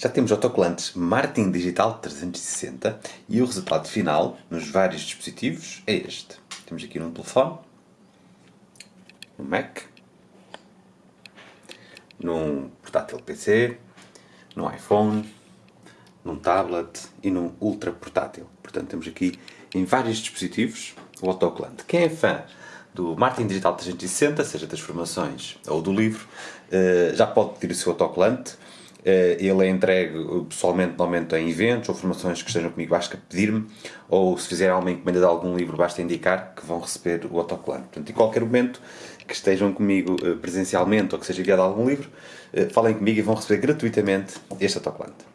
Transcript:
Já temos autocolantes Martin Digital 360 e o resultado final nos vários dispositivos é este. Temos aqui num telefone, no Mac, num portátil PC, no iPhone, num tablet e num ultra portátil. Portanto, temos aqui em vários dispositivos o autocolante. Quem é fã do Martin Digital 360, seja das formações ou do livro, eh, já pode pedir o seu autocolante. Eh, ele é entregue pessoalmente, normalmente em eventos ou formações que estejam comigo, basta pedir-me, ou se fizer alguma encomenda de algum livro, basta indicar que vão receber o autocolante. Portanto, em qualquer momento que estejam comigo eh, presencialmente ou que seja enviado algum livro, falem comigo e vão receber gratuitamente este autocolante.